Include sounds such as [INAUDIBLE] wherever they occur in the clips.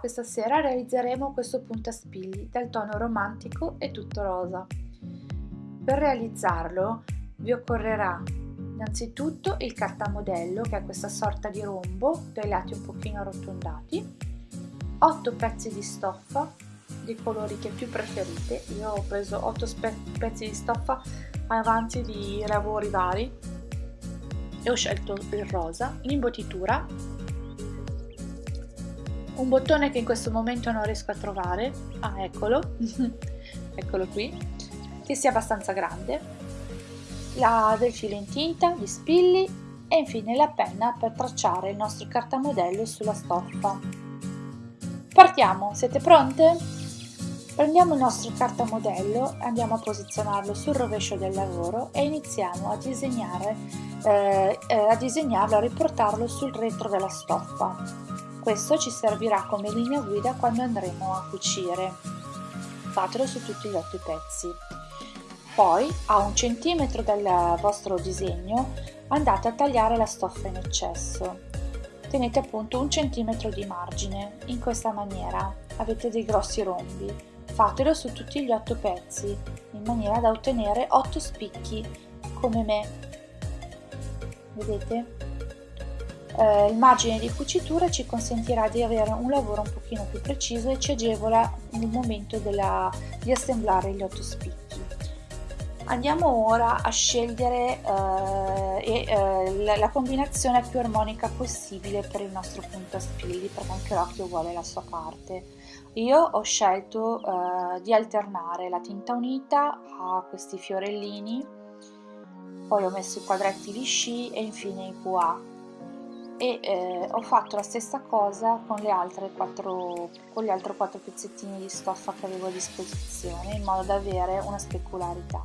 questa sera realizzeremo questo puntaspilli dal tono romantico e tutto rosa. Per realizzarlo vi occorrerà innanzitutto il cartamodello che è questa sorta di rombo dai lati un pochino arrotondati, 8 pezzi di stoffa dei colori che più preferite, io ho preso 8 pezzi di stoffa avanti di lavori vari e ho scelto il rosa, l'imbottitura un bottone che in questo momento non riesco a trovare, ah eccolo, [LAUGHS] eccolo qui, che sia abbastanza grande, la del filo in tinta, gli spilli e infine la penna per tracciare il nostro cartamodello sulla stoffa. Partiamo, siete pronte? Prendiamo il nostro cartamodello, andiamo a posizionarlo sul rovescio del lavoro e iniziamo a disegnare, eh, eh a disegnarlo, a riportarlo sul retro della stoffa. Questo ci servirà come linea guida quando andremo a cucire. Fatelo su tutti gli otto pezzi. Poi, a un centimetro dal vostro disegno, andate a tagliare la stoffa in eccesso. Tenete appunto un centimetro di margine, in questa maniera. Avete dei grossi rombi. Fatelo su tutti gli otto pezzi, in maniera da ottenere otto spicchi, come me. Vedete? Eh, il margine di cucitura ci consentirà di avere un lavoro un pochino più preciso e ci agevola nel momento della, di assemblare gli otto spicchi. Andiamo ora a scegliere eh, eh, la, la, combinazione più armonica possibile per il nostro punto a spilli perché anche l'occhio vuole la sua parte. Io ho scelto eh, di alternare la tinta unita a questi fiorellini, poi ho messo i quadretti lisci e infine i pois e eh, ho fatto la stessa cosa con, le altre quattro, con gli altri quattro pezzettini di stoffa che avevo a disposizione in modo da avere una specularità.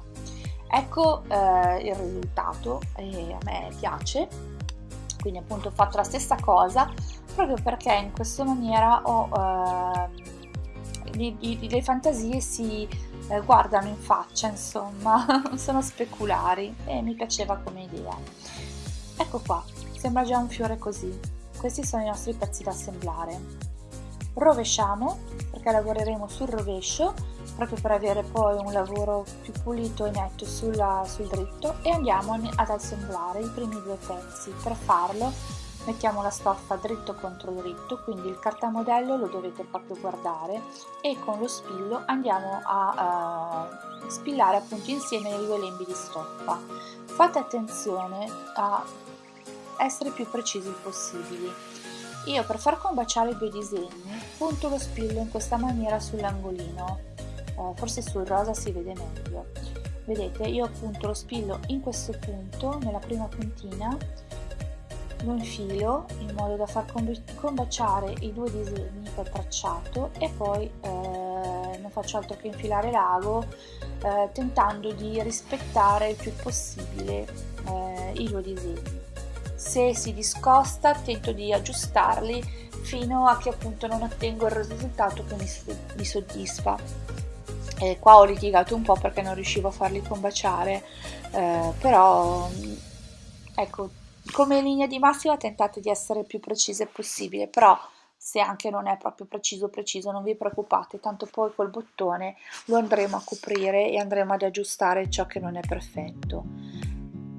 Ecco eh, il risultato e a me piace. Quindi appunto ho fatto la stessa cosa proprio perché in questa maniera ho, eh, le, le, fantasie si eh, guardano in faccia insomma [LAUGHS] sono speculari e mi piaceva come idea. Ecco qua Sembra già un fiore così. Questi sono i nostri pezzi da assemblare. Rovesciamo, perché lavoreremo sul rovescio, proprio per avere poi un lavoro più pulito e netto sulla, sul dritto e andiamo ad assemblare i primi due pezzi. Per farlo mettiamo la stoffa dritto contro dritto, quindi il cartamodello lo dovete proprio guardare e con lo spillo andiamo a uh, spillare appunto insieme i due lembi di stoffa. Fate attenzione a essere più precisi possibili. Io per far combaciare i due disegni punto lo spillo in questa maniera sull'angolino, eh, forse sul rosa si vede meglio. Vedete, io appunto lo spillo in questo punto, nella prima puntina, lo infilo in modo da far combaciare i due disegni che ho tracciato e poi eh, non faccio altro che infilare l'ago eh, tentando di rispettare il più possibile eh, i due disegni se si discosta tento di aggiustarli fino a che appunto non ottengo il risultato che mi, soddisfa. E qua ho litigato un po' perché non riuscivo a farli combaciare eh, però ecco come linea di massima tentate di essere più precise possibile però se anche non è proprio preciso preciso non vi preoccupate tanto poi col bottone lo andremo a coprire e andremo ad aggiustare ciò che non è perfetto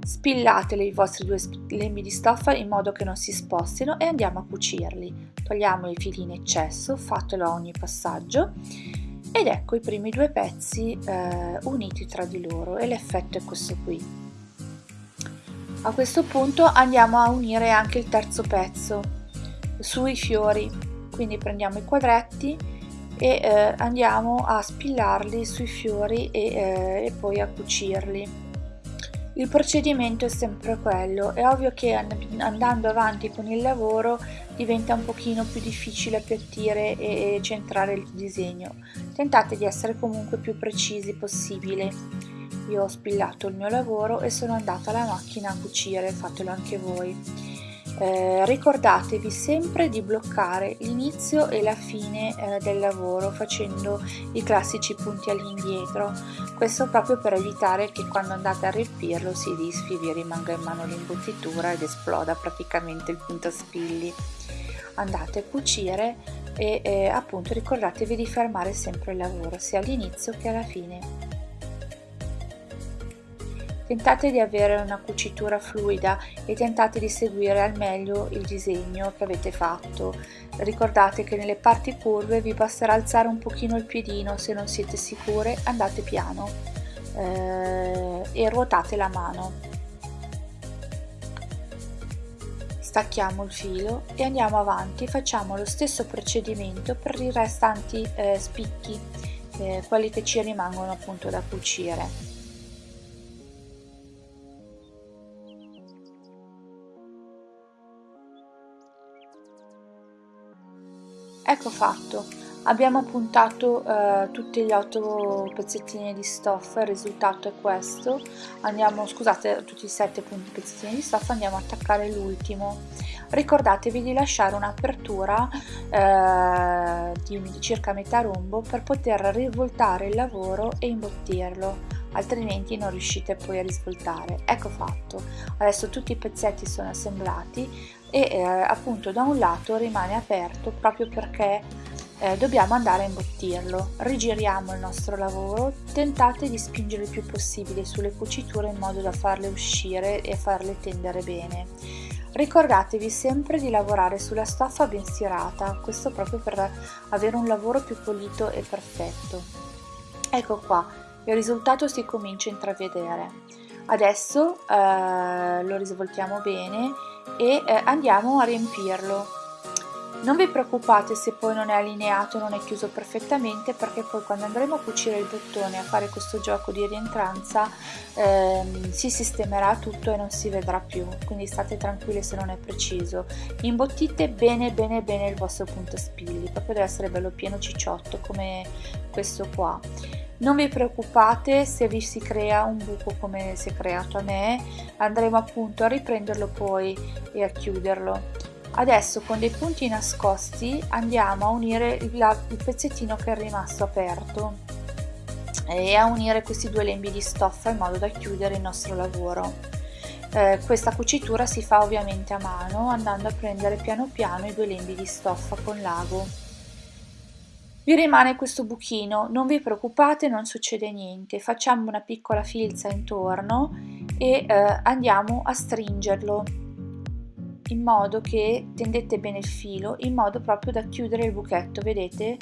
Spillateli i vostri due lembi di stoffa in modo che non si spostino e andiamo a cucirli. Togliamo i fili in eccesso, fatelo a ogni passaggio ed ecco i primi due pezzi eh, uniti tra di loro e l'effetto è questo qui. A questo punto andiamo a unire anche il terzo pezzo sui fiori, quindi prendiamo i quadretti e eh, andiamo a spillarli sui fiori e, eh, e poi a cucirli. Il procedimento è sempre quello, è ovvio che andando avanti con il lavoro diventa un pochino più difficile appiattire e centrare il disegno. Tentate di essere comunque più precisi possibile. Io ho spillato il mio lavoro e sono andata alla macchina a cucire, fatelo anche voi. Eh, ricordatevi sempre di bloccare l'inizio e la fine eh, del lavoro facendo i classici punti all'indietro questo proprio per evitare che quando andate a riempirlo si disfi, vi rimanga in mano l'imbottitura ed esploda praticamente il punto spilli andate a cucire e eh, appunto ricordatevi di fermare sempre il lavoro sia all'inizio che alla fine. Tentate di avere una cucitura fluida e tentate di seguire al meglio il disegno che avete fatto. Ricordate che nelle parti curve vi basterà alzare un pochino il piedino, se non siete sicure andate piano eh, e ruotate la mano. Stacchiamo il filo e andiamo avanti, facciamo lo stesso procedimento per i restanti eh, spicchi, eh, quelli che ci rimangono appunto da cucire. Ecco fatto, abbiamo puntato eh, tutti gli otto pezzettini di stoffa, il risultato è questo, andiamo, scusate, tutti i sette pezzettini di stoffa, andiamo a attaccare l'ultimo. Ricordatevi di lasciare un'apertura eh, di circa metà rombo per poter rivoltare il lavoro e imbottirlo. Altrimenti non riuscite poi a risvoltare. Ecco fatto, adesso tutti i pezzetti sono assemblati e eh, appunto da un lato rimane aperto proprio perché eh, dobbiamo andare a imbottirlo. Rigiriamo il nostro lavoro, tentate di spingere il più possibile sulle cuciture in modo da farle uscire e farle tendere bene. Ricordatevi sempre di lavorare sulla stoffa ben stirata, questo proprio per avere un lavoro più pulito e perfetto. Ecco qua, il risultato si comincia a intravedere. Adesso eh, lo risvoltiamo bene e eh, andiamo a riempirlo. Non vi preoccupate se poi non è allineato, non è chiuso perfettamente perché poi quando andremo a cucire il bottone a fare questo gioco di rientranza ehm, si sistemerà tutto e non si vedrà più, quindi state tranquilli se non è preciso. Imbottite bene bene bene il vostro punto spilli, proprio deve essere bello pieno cicciotto come questo qua. Non vi preoccupate se vi si crea un buco come si è creato a me, andremo appunto a riprenderlo poi e a chiuderlo. Adesso con dei punti nascosti andiamo a unire il, il pezzettino che è rimasto aperto. E a unire questi due lembi di stoffa in modo da chiudere il nostro lavoro. Eh, questa cucitura si fa ovviamente a mano andando a prendere piano piano i due lembi di stoffa con l'ago. Vi rimane questo buchino, non vi preoccupate, non succede niente, facciamo una piccola filza intorno e eh, andiamo a stringerlo in modo che tendete bene il filo, in modo proprio da chiudere il buchetto, vedete?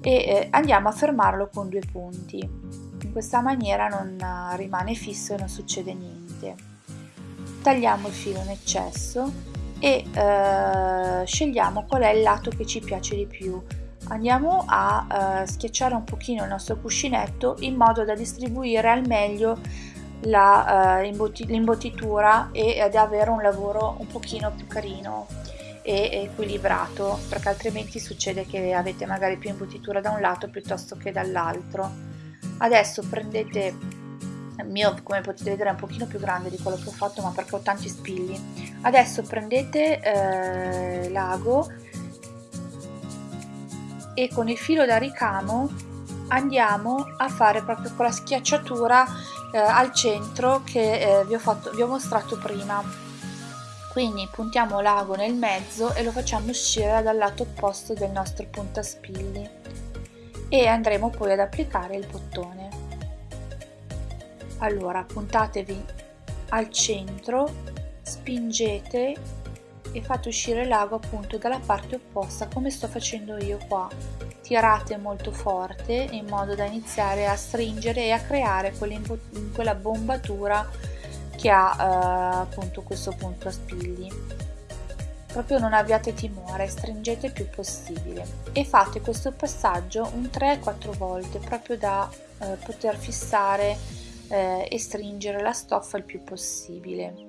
E eh, andiamo a fermarlo con due punti. In questa maniera non uh, rimane fisso e non succede niente. Tagliamo il filo in eccesso e eh, scegliamo qual è il lato che ci piace di più andiamo a uh, schiacciare un pochino il nostro cuscinetto in modo da distribuire al meglio l'imbottitura uh, e ad avere un lavoro un pochino più carino e equilibrato perché altrimenti succede che avete magari più imbottitura da un lato piuttosto che dall'altro. Adesso prendete il mio come potete vedere è un pochino più grande di quello che ho fatto ma perché ho tanti spilli. Adesso prendete eh, l'ago e con il filo da ricamo andiamo a fare proprio quella schiacciatura eh, al centro che eh, vi, ho fatto, vi ho mostrato prima. Quindi puntiamo l'ago nel mezzo e lo facciamo uscire dal lato opposto del nostro puntaspilli. E andremo poi ad applicare il bottone. Allora puntatevi al centro spingete e fate uscire l'ago appunto dalla parte opposta come sto facendo io qua tirate molto forte in modo da iniziare a stringere e a creare quella bombatura che ha eh, appunto questo punto a spilli. Proprio non abbiate timore stringete il più possibile. E fate questo passaggio un 3-4 volte proprio da eh, poter fissare eh, e stringere la stoffa il più possibile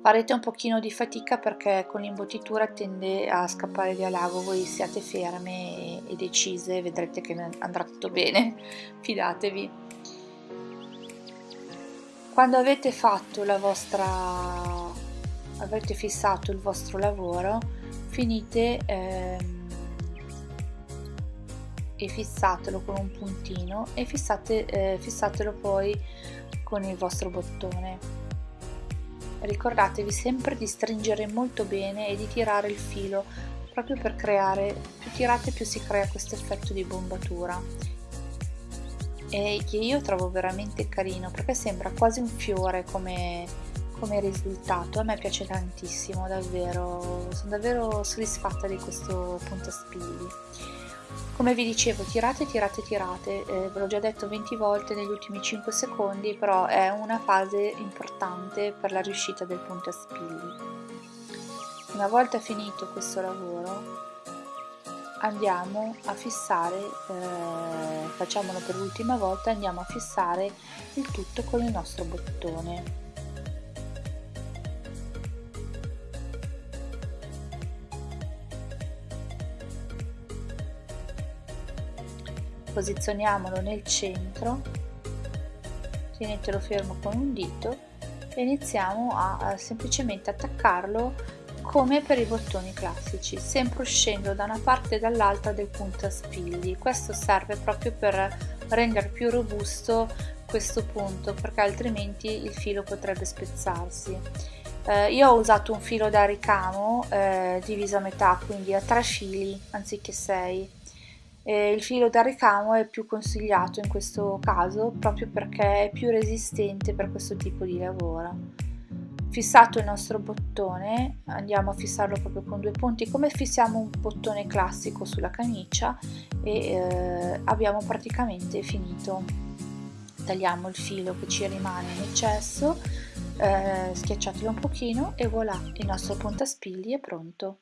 farete un pochino di fatica perché con l'imbottitura tende a scappare via l'ago voi siate ferme e, decise vedrete che andrà tutto bene [LAUGHS] fidatevi. Quando avete fatto la vostra avete fissato il vostro lavoro finite ehm, e fissatelo con un puntino e fissate, eh, fissatelo poi con il vostro bottone ricordatevi sempre di stringere molto bene e di tirare il filo proprio per creare più tirate più si crea questo effetto di bombatura. E che io trovo veramente carino perché sembra quasi un fiore come, come risultato. A me piace tantissimo davvero. Sono davvero soddisfatta di questo puntaspilli come vi dicevo tirate tirate tirate. Eh, ve l'ho già detto 20 volte negli ultimi 5 secondi però è una fase importante per la riuscita del puntaspilli una volta finito questo lavoro andiamo a fissare eh, facciamolo per l'ultima volta andiamo a fissare il tutto con il nostro bottone posizioniamolo nel centro tenetelo fermo con un dito e iniziamo a, a semplicemente attaccarlo come per i bottoni classici, sempre uscendo da una parte e dall'altra del puntaspilli. Questo serve proprio per rendere più robusto questo punto perché altrimenti il filo potrebbe spezzarsi. Eh, io ho usato un filo da ricamo eh, diviso a metà, quindi a tre fili anziché sei. E il filo da ricamo è più consigliato in questo caso proprio perché è più resistente per questo tipo di lavoro. Fissato il nostro bottone andiamo a fissarlo proprio con due punti come fissiamo un bottone classico sulla camicia e eh, abbiamo praticamente finito. Tagliamo il filo che ci rimane in eccesso eh, schiacciatelo un pochino e voilà il nostro puntaspilli è pronto